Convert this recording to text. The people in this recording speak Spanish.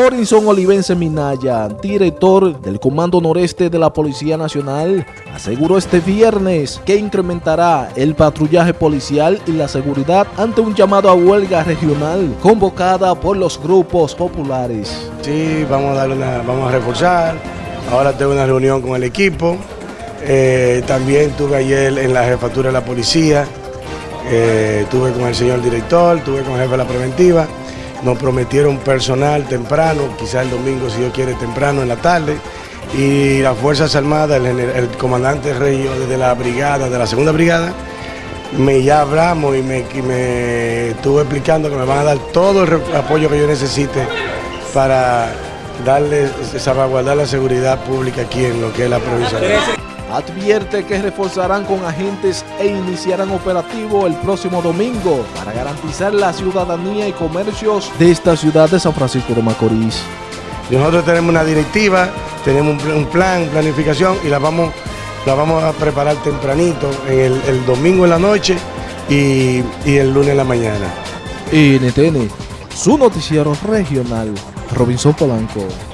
Orinson Olivense Minaya, director del Comando Noreste de la Policía Nacional, aseguró este viernes que incrementará el patrullaje policial y la seguridad ante un llamado a huelga regional convocada por los grupos populares. Sí, vamos a, darle una, vamos a reforzar. Ahora tengo una reunión con el equipo. Eh, también tuve ayer en la jefatura de la policía, eh, tuve con el señor director, tuve con el jefe de la preventiva. Nos prometieron personal temprano, quizás el domingo, si Dios quiere, temprano en la tarde. Y las Fuerzas Armadas, el, comandante Rey de la brigada, de la segunda brigada, me ya hablamos y me, me estuvo explicando que me van a dar todo el apoyo que yo necesite para darle, salvaguardar la seguridad pública aquí en lo que es la provincia advierte que reforzarán con agentes e iniciarán operativo el próximo domingo para garantizar la ciudadanía y comercios de esta ciudad de San Francisco de Macorís. Nosotros tenemos una directiva, tenemos un plan, planificación y la vamos, la vamos a preparar tempranito, el, domingo en la noche y, y el lunes en la mañana. NTN, su noticiero regional, Robinson Polanco.